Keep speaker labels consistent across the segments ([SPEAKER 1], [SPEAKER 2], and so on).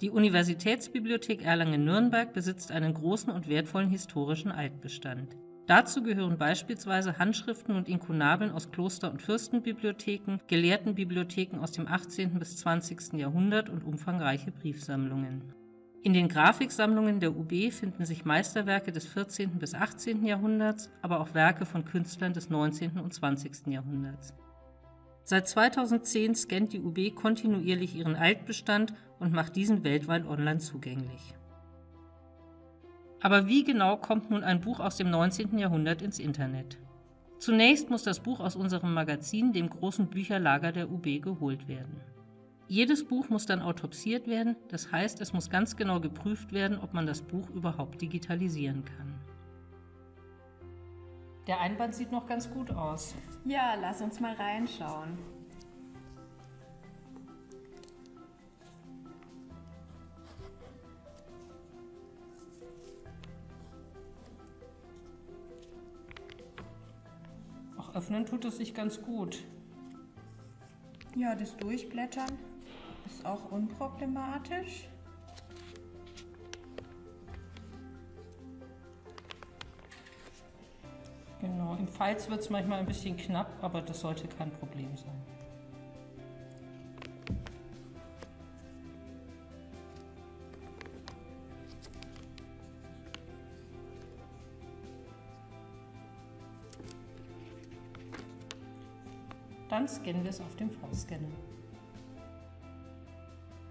[SPEAKER 1] Die Universitätsbibliothek Erlangen-Nürnberg besitzt einen großen und wertvollen historischen Altbestand. Dazu gehören beispielsweise Handschriften und Inkunabeln aus Kloster- und Fürstenbibliotheken, Gelehrtenbibliotheken aus dem 18. bis 20. Jahrhundert und umfangreiche Briefsammlungen. In den Grafiksammlungen der UB finden sich Meisterwerke des 14. bis 18. Jahrhunderts, aber auch Werke von Künstlern des 19. und 20. Jahrhunderts. Seit 2010 scannt die UB kontinuierlich ihren Altbestand und macht diesen weltweit online zugänglich. Aber wie genau kommt nun ein Buch aus dem 19. Jahrhundert ins Internet? Zunächst muss das Buch aus unserem Magazin, dem großen Bücherlager der UB, geholt werden. Jedes Buch muss dann autopsiert werden, das heißt, es muss ganz genau geprüft werden, ob man das Buch überhaupt digitalisieren kann. Der Einband sieht noch ganz gut aus.
[SPEAKER 2] Ja, lass uns mal reinschauen.
[SPEAKER 1] Auch öffnen tut es sich ganz gut.
[SPEAKER 2] Ja, das Durchblättern ist auch unproblematisch.
[SPEAKER 1] Genau, im Falz wird es manchmal ein bisschen knapp, aber das sollte kein Problem sein. Dann scannen wir es auf dem V-Scanner.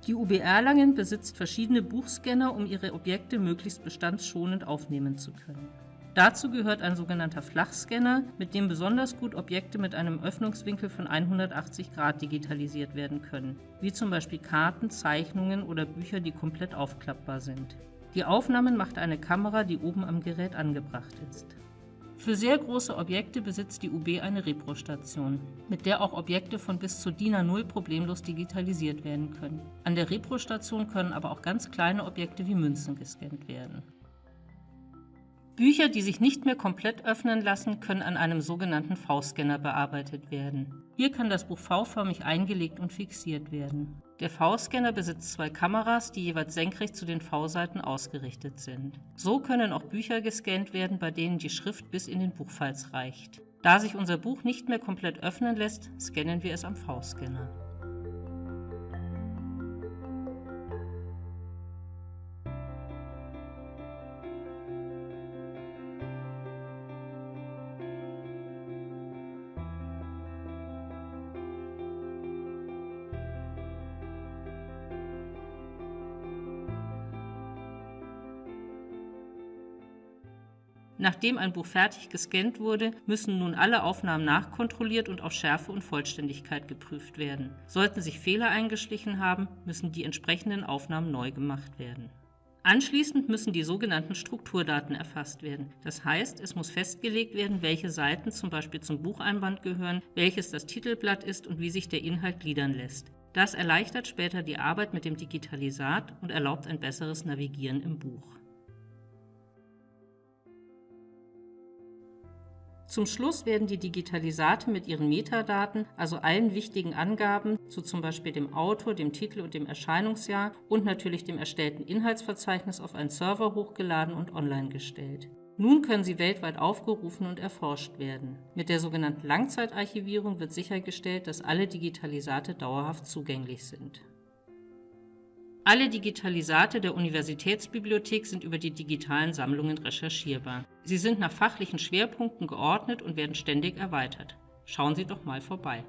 [SPEAKER 1] Die UB Erlangen besitzt verschiedene Buchscanner, um ihre Objekte möglichst bestandsschonend aufnehmen zu können. Dazu gehört ein sogenannter Flachscanner, mit dem besonders gut Objekte mit einem Öffnungswinkel von 180 Grad digitalisiert werden können, wie zum Beispiel Karten, Zeichnungen oder Bücher, die komplett aufklappbar sind. Die Aufnahmen macht eine Kamera, die oben am Gerät angebracht ist. Für sehr große Objekte besitzt die UB eine Repro-Station, mit der auch Objekte von bis zu DIN A0 problemlos digitalisiert werden können. An der Repro-Station können aber auch ganz kleine Objekte wie Münzen gescannt werden. Bücher, die sich nicht mehr komplett öffnen lassen, können an einem sogenannten V-Scanner bearbeitet werden. Hier kann das Buch V-förmig eingelegt und fixiert werden. Der V-Scanner besitzt zwei Kameras, die jeweils senkrecht zu den V-Seiten ausgerichtet sind. So können auch Bücher gescannt werden, bei denen die Schrift bis in den Buchfalz reicht. Da sich unser Buch nicht mehr komplett öffnen lässt, scannen wir es am V-Scanner. Nachdem ein Buch fertig gescannt wurde, müssen nun alle Aufnahmen nachkontrolliert und auf Schärfe und Vollständigkeit geprüft werden. Sollten sich Fehler eingeschlichen haben, müssen die entsprechenden Aufnahmen neu gemacht werden. Anschließend müssen die sogenannten Strukturdaten erfasst werden. Das heißt, es muss festgelegt werden, welche Seiten zum Beispiel zum Bucheinband gehören, welches das Titelblatt ist und wie sich der Inhalt gliedern lässt. Das erleichtert später die Arbeit mit dem Digitalisat und erlaubt ein besseres Navigieren im Buch. Zum Schluss werden die Digitalisate mit ihren Metadaten, also allen wichtigen Angaben zu zum Beispiel dem Autor, dem Titel und dem Erscheinungsjahr und natürlich dem erstellten Inhaltsverzeichnis auf einen Server hochgeladen und online gestellt. Nun können sie weltweit aufgerufen und erforscht werden. Mit der sogenannten Langzeitarchivierung wird sichergestellt, dass alle Digitalisate dauerhaft zugänglich sind. Alle Digitalisate der Universitätsbibliothek sind über die digitalen Sammlungen recherchierbar. Sie sind nach fachlichen Schwerpunkten geordnet und werden ständig erweitert. Schauen Sie doch mal vorbei.